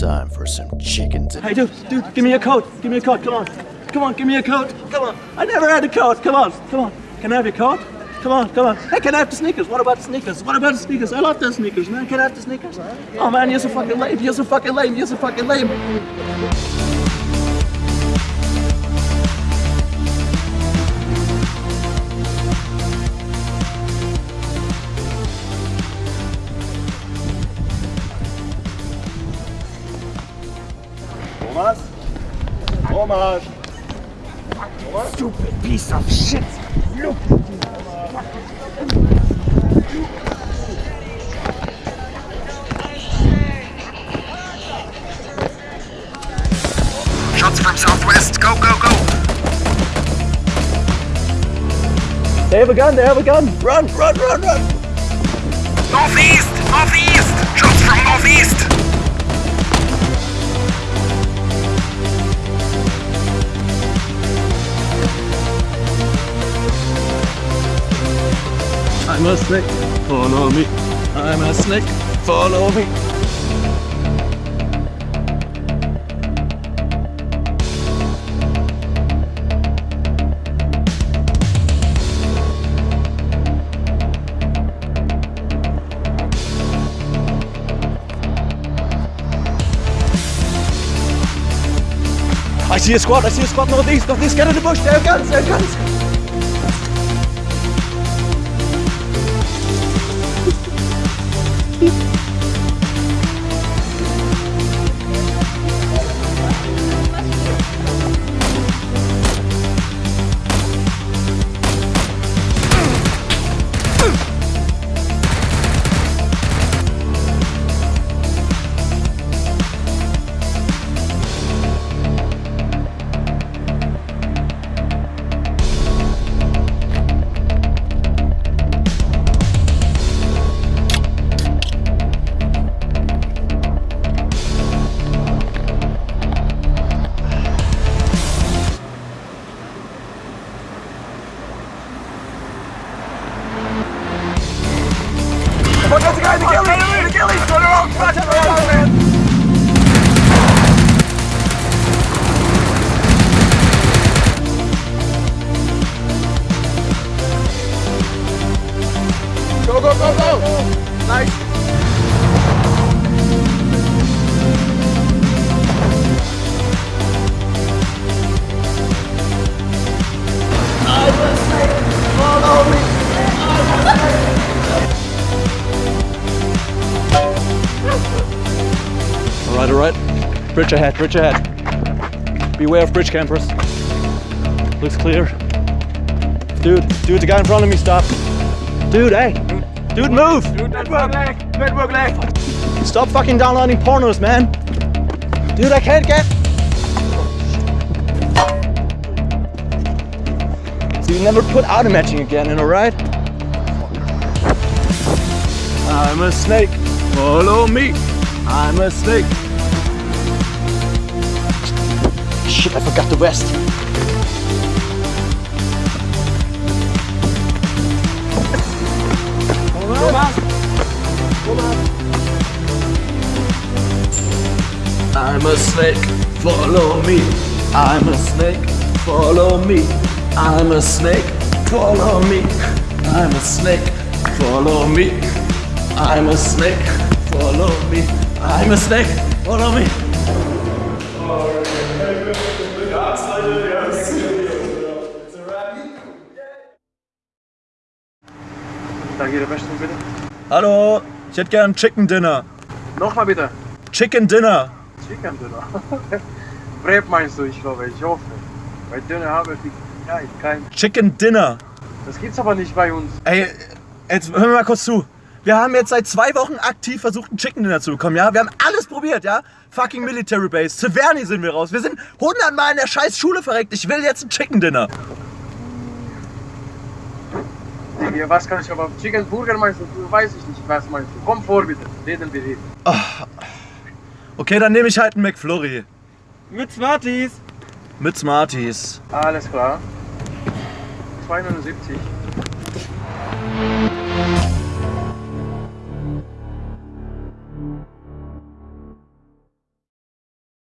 Time for some chicken dinner. Hey, dude, dude, give me a coat. Give me a coat. Come on. Come on, give me a coat. Come on. I never had a coat. Come on. Come on. Can I have your coat? Come on, come on. Hey, can I have the sneakers? What about the sneakers? What about the sneakers? I love the sneakers, man. Can I have the sneakers? Oh, man, you're so fucking lame. You're so fucking lame. You're so fucking lame. Thomas? Thomas! Stupid piece of shit. Look Shots from southwest. Go, go, go. They have a gun. They have a gun. Run, run, run, run. Northeast, northeast. Shots from northeast. I'm a snake. Follow me. I'm a snake. Follow me. I see a squad, I see a squad northeast, northeast, get in the bush, they have guns, they have guns. Bridge ahead, bridge ahead. Beware of bridge campers. Looks clear. Dude, dude, the guy in front of me, stop. Dude, hey. Dude, move! Dude, Network leg! Network leg! Stop fucking downloading pornos, man. Dude, I can't get. So you never put auto matching again, in, a ride? I'm a snake. Follow me. I'm a snake. Shit, I forgot the vest. I'm a snake, follow me. I'm a snake, follow me. I'm a snake, follow me. I'm a snake, follow me. I'm a snake, follow me. I'm a snake, follow me. Der bitte. Hallo, ich hätte gern Chicken Dinner. Nochmal bitte. Chicken Dinner. Chicken Döner. Breb meinst du, ich glaube, ich hoffe. Bei Döner habe ich kein, kein. Chicken Dinner. Das gibt's aber nicht bei uns. Ey, jetzt hör mir mal kurz zu. Wir haben jetzt seit zwei Wochen aktiv versucht, einen Chicken Dinner zu bekommen, ja? Wir haben alles probiert, ja? Fucking Military Base. Severny sind wir raus. Wir sind hundertmal in der scheiß Schule verreckt. Ich will jetzt ein Chicken Dinner. Hier, was kann ich aber. Chicken Burger meinst du? Weiß ich nicht, was meinst du. Komm vor bitte. Reden wir hier. Okay, dann nehme ich halt einen McFlurry. Mit Smarties. Mit Smarties. Alles klar. 279.